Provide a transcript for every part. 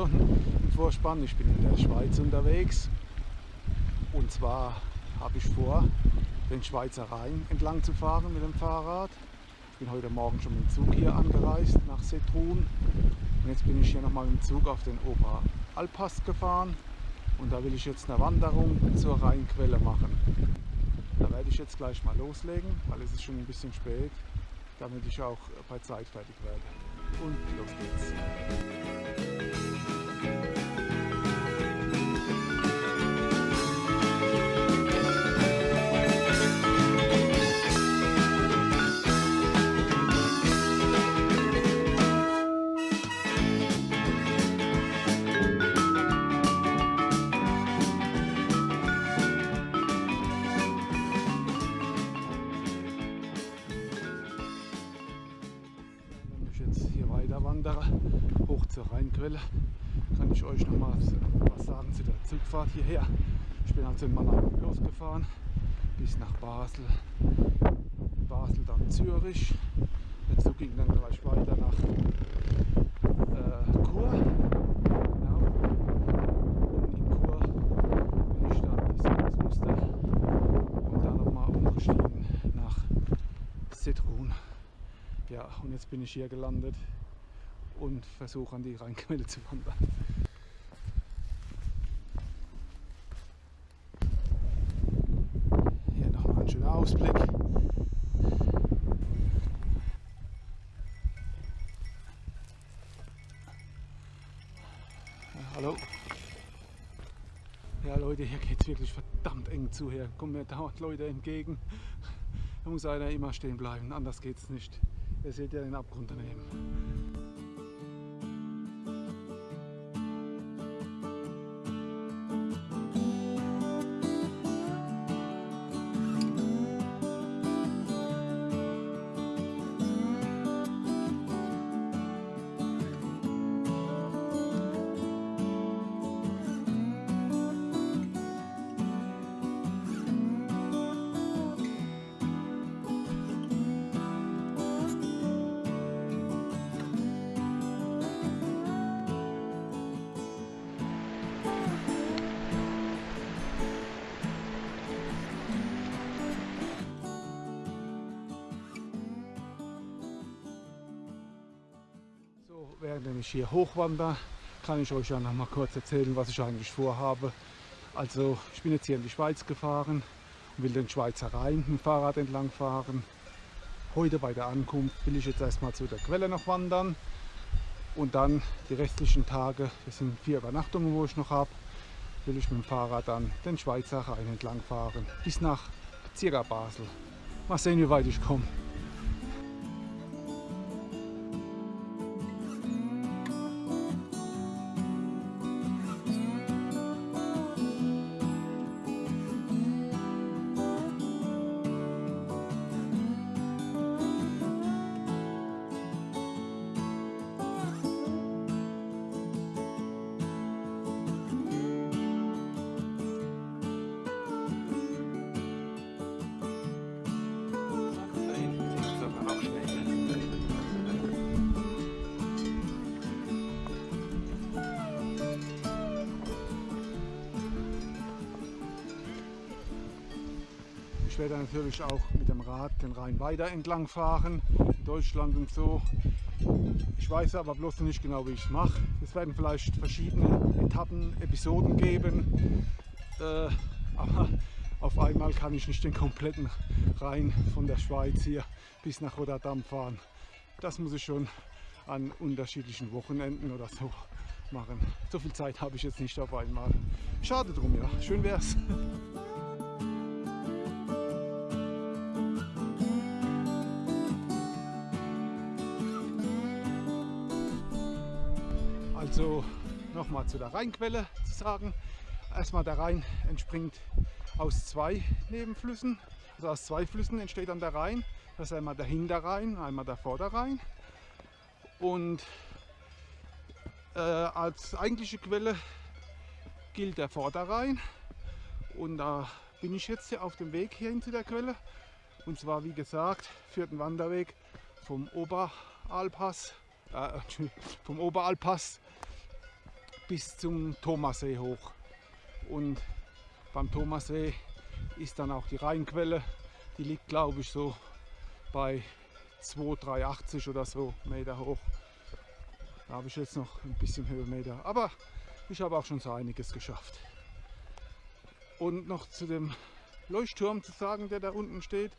schon Vorspann. Ich bin in der Schweiz unterwegs. Und zwar habe ich vor, den Schweizer Rhein entlang zu fahren mit dem Fahrrad. Ich bin heute Morgen schon mit dem Zug hier angereist nach Setrun. Und jetzt bin ich hier nochmal mit dem Zug auf den Oberalpass gefahren. Und da will ich jetzt eine Wanderung zur Rheinquelle machen. Da werde ich jetzt gleich mal loslegen, weil es ist schon ein bisschen spät, damit ich auch bei Zeit fertig werde. Und los geht's. Zur Rheinquelle, kann ich euch noch mal was sagen zu der Zugfahrt hierher. Ich bin also in Mannheim losgefahren bis nach Basel. Basel dann Zürich. Der Zug ging dann gleich weiter nach äh, Chur. Genau. Und in Chur bin ich dann bis ins Muster und dann nochmal umgestiegen nach Zitrun. Ja, und jetzt bin ich hier gelandet und versuche an die Rheinquelle zu wandern. Hier nochmal ein schöner Ausblick. Ja, hallo. Ja Leute, hier geht es wirklich verdammt eng zu. Hier kommen mir dauernd Leute entgegen. Da muss einer immer stehen bleiben, anders geht es nicht. Ihr seht ja den Abgrund daneben. Während ich hier hochwandere, kann ich euch ja noch mal kurz erzählen, was ich eigentlich vorhabe. Also, ich bin jetzt hier in die Schweiz gefahren und will den Schweizer Rhein mit dem Fahrrad entlang fahren. Heute bei der Ankunft will ich jetzt erstmal zu der Quelle noch wandern und dann die restlichen Tage, das sind vier Übernachtungen, wo ich noch habe, will ich mit dem Fahrrad dann den Schweizer Rhein entlang fahren bis nach circa Basel. Mal sehen, wie weit ich komme. Werde natürlich auch mit dem Rad den Rhein weiter entlang fahren, in Deutschland und so. Ich weiß aber bloß nicht genau, wie ich es mache. Es werden vielleicht verschiedene Etappen, Episoden geben, äh, aber auf einmal kann ich nicht den kompletten Rhein von der Schweiz hier bis nach Rotterdam fahren. Das muss ich schon an unterschiedlichen Wochenenden oder so machen. So viel Zeit habe ich jetzt nicht auf einmal. Schade drum, ja. Schön wär's. nochmal zu der Rheinquelle zu sagen. Erstmal der Rhein entspringt aus zwei Nebenflüssen. Also aus zwei Flüssen entsteht dann der Rhein. Das ist einmal der Hinterrhein, einmal der Vorderrhein. Und äh, als eigentliche Quelle gilt der Vorderrhein. Und da bin ich jetzt hier auf dem Weg hierhin zu der Quelle. Und zwar, wie gesagt, führt ein Wanderweg vom Oberalpass, äh, vom Oberalpass bis zum Thomassee hoch. Und beim Thomassee ist dann auch die Rheinquelle. Die liegt glaube ich so bei 2,380 oder so Meter hoch. Da habe ich jetzt noch ein bisschen Höhenmeter. Aber ich habe auch schon so einiges geschafft. Und noch zu dem Leuchtturm zu sagen, der da unten steht.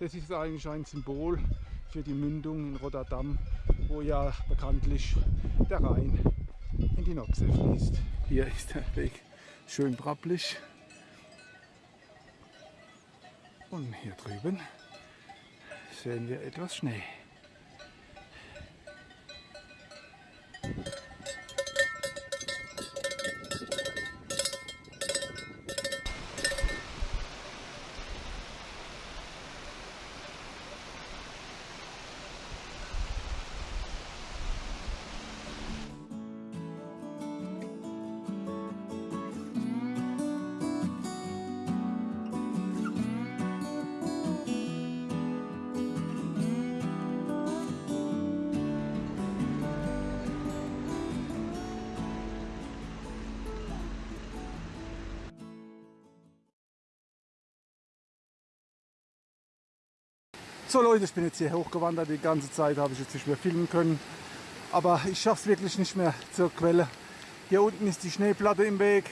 Das ist eigentlich ein Symbol für die Mündung in Rotterdam, wo ja bekanntlich der Rhein in die Noxe fließt. Hier ist der Weg schön brappelig. Und hier drüben sehen wir etwas Schnee. So Leute, ich bin jetzt hier hochgewandert, die ganze Zeit habe ich jetzt nicht mehr filmen können. Aber ich schaffe es wirklich nicht mehr zur Quelle. Hier unten ist die Schneeplatte im Weg.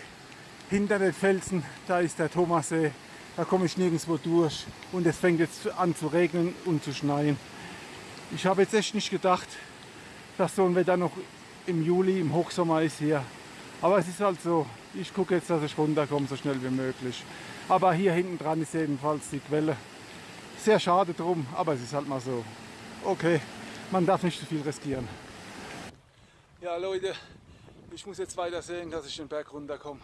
Hinter den Felsen, da ist der Thomassee. Da komme ich nirgendwo durch. Und es fängt jetzt an zu regnen und zu schneien. Ich habe jetzt echt nicht gedacht, dass so ein Wetter noch im Juli, im Hochsommer ist hier. Aber es ist halt so. Ich gucke jetzt, dass ich runterkomme, so schnell wie möglich. Aber hier hinten dran ist jedenfalls die Quelle. Sehr schade drum, aber es ist halt mal so. Okay, man darf nicht zu viel riskieren. Ja Leute, ich muss jetzt weiter sehen, dass ich den Berg runterkomme.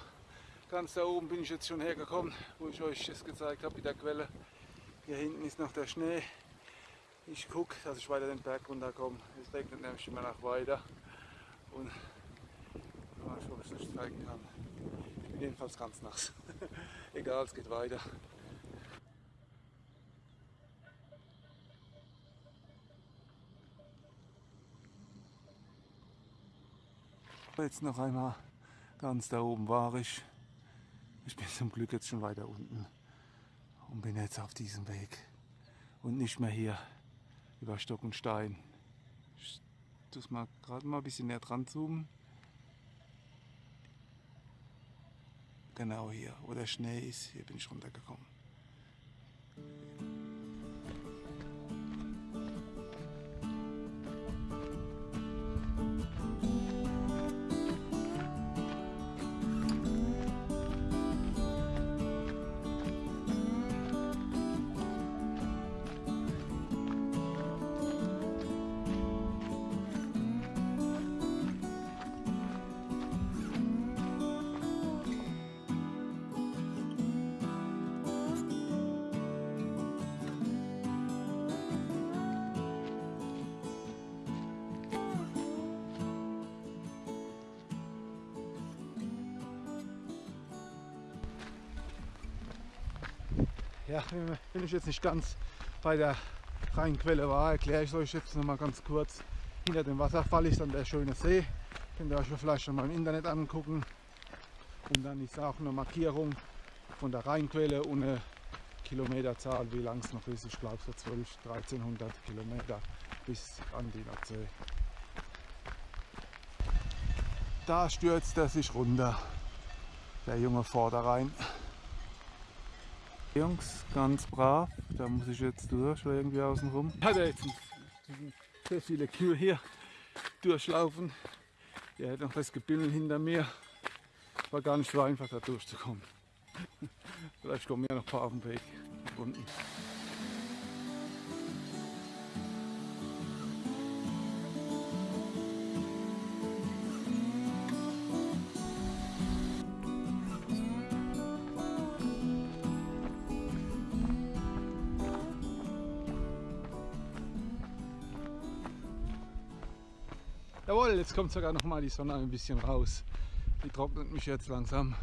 Ganz da oben bin ich jetzt schon hergekommen, wo ich euch das gezeigt habe mit der Quelle. Hier hinten ist noch der Schnee. Ich gucke, dass ich weiter den Berg runterkomme. Es regnet nämlich immer noch weiter. Und mal schauen, ob ich es nicht zeigen kann. Ich bin jedenfalls ganz nass. Egal, es geht weiter. Jetzt noch einmal ganz da oben war ich. Ich bin zum Glück jetzt schon weiter unten und bin jetzt auf diesem Weg und nicht mehr hier über Stock und Stein. Ich tue mal gerade mal ein bisschen näher dran zoomen. Genau hier, wo der Schnee ist, hier bin ich runtergekommen. Ja, wenn ich jetzt nicht ganz bei der Rheinquelle war, erkläre ich euch jetzt noch mal ganz kurz. Hinter dem Wasserfall ist dann der schöne See. Könnt ihr euch vielleicht schon mal im Internet angucken. Und dann ist auch eine Markierung von der Rheinquelle und eine Kilometerzahl, wie lang es noch ist. Ich glaube so 12, 1300 Kilometer bis an die Nordsee. Da stürzt er sich runter, der junge Vorderrhein. Jungs, ganz brav. Da muss ich jetzt durch, weil irgendwie außen rum. Hat er jetzt sehr viele Kühe hier durchlaufen. Er hat noch das Gebimmel hinter mir. War gar nicht so einfach da durchzukommen. Vielleicht kommen ja noch ein paar auf den Weg unten. Jetzt kommt sogar noch mal die Sonne ein bisschen raus. Die trocknet mich jetzt langsam.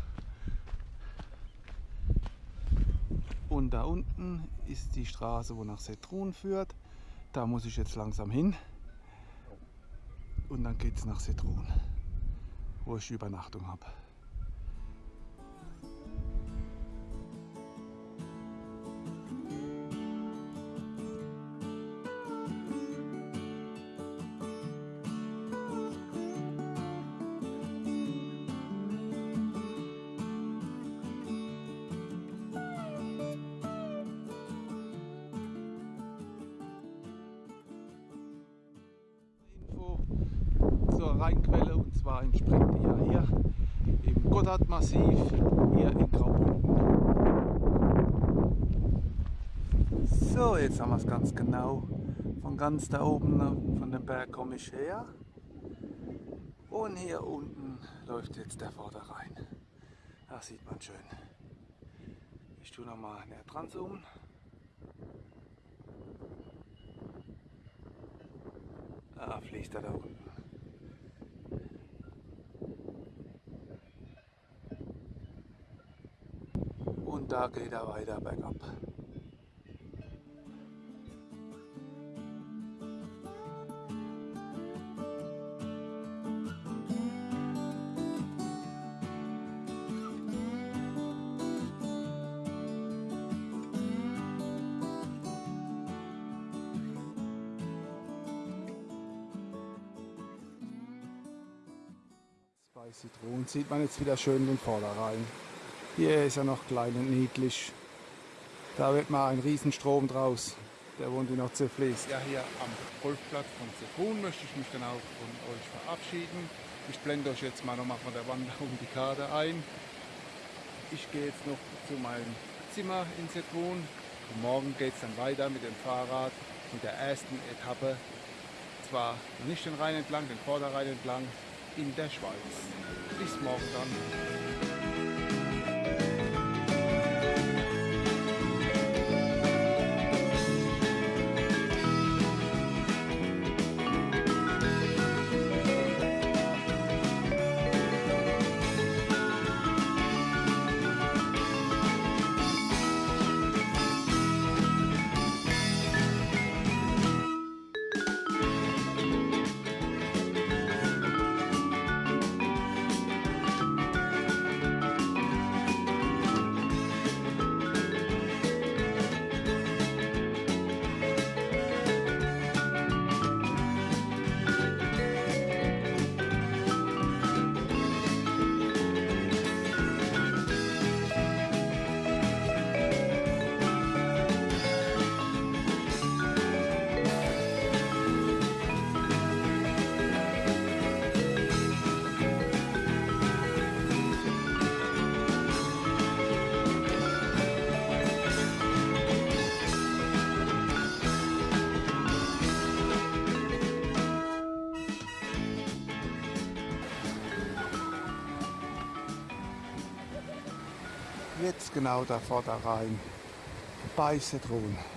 Und da unten ist die Straße, wo nach Setrun führt. Da muss ich jetzt langsam hin. Und dann geht es nach Setrun. wo ich Übernachtung habe. Rheinquelle und zwar entspringt die ja hier im Gotthardmassiv hier in Graubünden. So, jetzt haben wir es ganz genau. Von ganz da oben, von dem Berg komme ich her. Und hier unten läuft jetzt der Vorderrhein. Das sieht man schön. Ich tue nochmal näher dran zoomen. Ah, fließt er da unten. Und da geht er weiter bergab. Bei Zitronen sieht man jetzt wieder schön den Vorderrhein. Hier ist er noch klein und niedlich. Da wird mal ein Riesenstrom draus. Der wohnt in Nordseeflies. Ja, hier am Golfplatz von Zitrun möchte ich mich dann auch von euch verabschieden. Ich blende euch jetzt mal nochmal von der Wanderung die Karte ein. Ich gehe jetzt noch zu meinem Zimmer in Zitrun. Und morgen geht es dann weiter mit dem Fahrrad mit der ersten Etappe. Zwar nicht den Rhein entlang, den Vorderrhein entlang, in der Schweiz. Bis morgen dann. Genau der Vorderrhein bei Zitronen.